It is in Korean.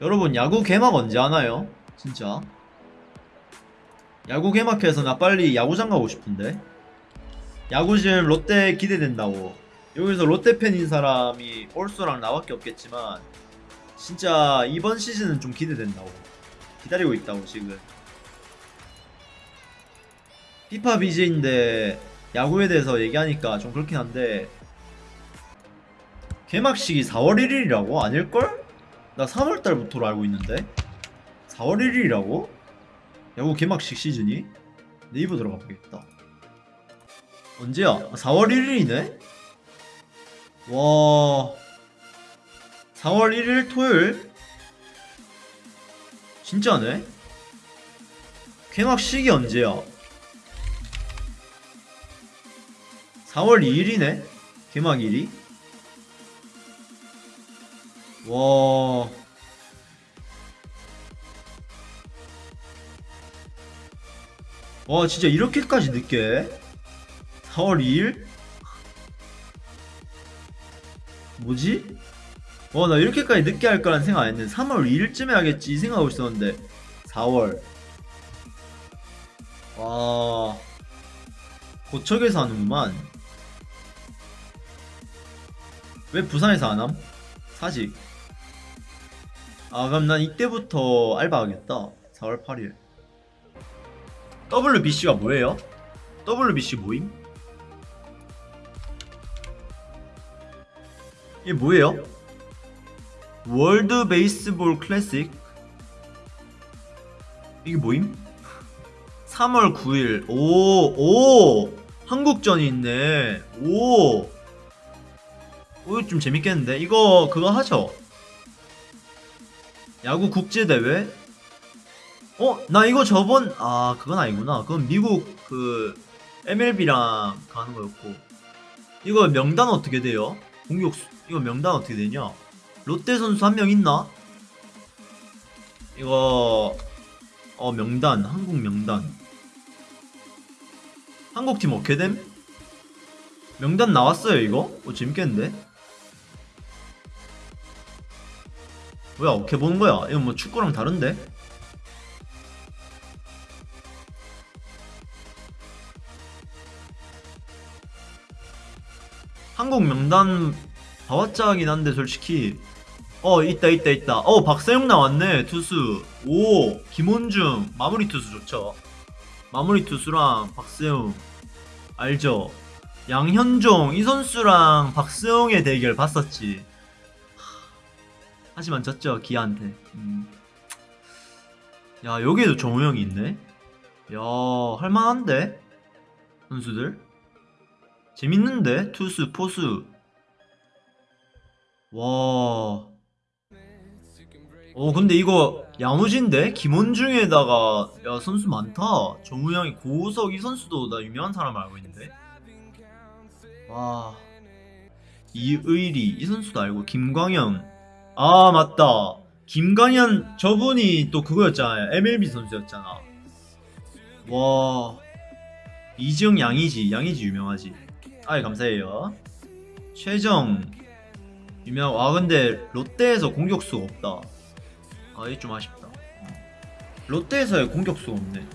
여러분 야구 개막 언제 하나요? 진짜 야구 개막해서 나 빨리 야구장 가고 싶은데 야구즘 롯데 기대된다고 여기서 롯데 팬인 사람이 올소랑 나밖에 없겠지만 진짜 이번 시즌은 좀 기대된다고 기다리고 있다고 지금 피파 BJ인데 야구에 대해서 얘기하니까 좀 그렇긴 한데 개막식이 4월 1일이라고? 아닐걸? 나 3월달부터로 알고 있는데 4월 1일이라고? 야구 개막식 시즌이? 네이버 들어가 보겠다 언제야? 아, 4월 1일이네? 와 4월 1일 토요일? 진짜네? 개막식이 언제야? 4월 2일이네? 개막일이? 와. 와, 진짜 이렇게까지 늦게? 4월 2일? 뭐지? 와, 나 이렇게까지 늦게 할 거란 생각 안 했는데 3월 2일쯤에 하겠지 이 생각하고 있었는데 4월. 와. 고척에서 하는구만. 왜 부산에서 안 함? 사직. 아, 그럼 난 이때부터 알바하겠다. 4월 8일. WBC가 뭐예요? WBC 모임? 이게 뭐예요? 월드 베이스볼 클래식? 이게 뭐임? 3월 9일. 오, 오! 한국전이 있네. 오! 오, 이거 좀 재밌겠는데? 이거, 그거 하죠? 야구 국제대회? 어? 나 이거 저번, 아, 그건 아니구나. 그건 미국 그, MLB랑 가는 거였고. 이거 명단 어떻게 돼요? 공격 수, 이거 명단 어떻게 되냐? 롯데 선수 한 명 있나? 이거, 어, 명단, 한국 명단. 한국팀 어떻게 됨? 명단 나왔어요, 이거? 어, 재밌겠는데? 뭐야 어떻게 보는 거야? 이건 뭐 축구랑 다른데? 한국 명단 하긴 한데 솔직히. 어 있다 있다 있다. 어 박세용 나왔네 투수. 오 김원중. 마무리 투수 좋죠. 마무리 투수랑 박세용 알죠? 양현종 이 선수랑 박세용의 대결 봤었지 하지만 졌죠 기아한테. 음. 야 여기에도 정우영이 있네? 야 할만한데? 선수들? 재밌는데? 투수 포수? 와. 어 근데 이거 야무진데? 김원중에다가 야 선수 많다. 정우영이 고우석 이 선수도 나 유명한 사람 알고 있는데. 와. 이의리 이 선수도 알고. 김광현 아 맞다. 김광현 저분이 또 그거였잖아요. MLB 선수였잖아. 와 이지영 양이지. 양이지 유명하지. 아이 감사해요. 최정 유명 와 근데 롯데에서 공격수가 없다. 아 이게 좀 아쉽다. 롯데에서의 공격수가 없네